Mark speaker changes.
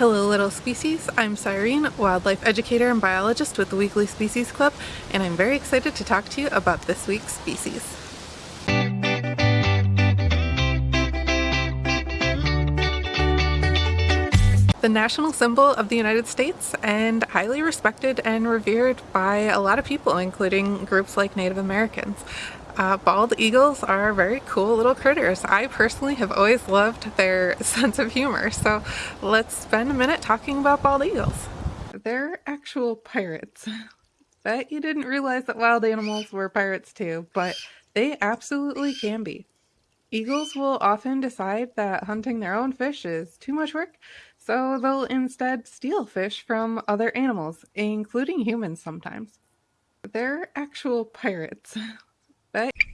Speaker 1: Hello little species, I'm Cyrene, wildlife educator and biologist with the Weekly Species Club, and I'm very excited to talk to you about this week's species. The national symbol of the United States and highly respected and revered by a lot of people, including groups like Native Americans. Uh, bald eagles are very cool little critters. I personally have always loved their sense of humor, so let's spend a minute talking about bald eagles. They're actual pirates. Bet you didn't realize that wild animals were pirates too, but they absolutely can be. Eagles will often decide that hunting their own fish is too much work, so they'll instead steal fish from other animals, including humans sometimes. They're actual pirates. Bet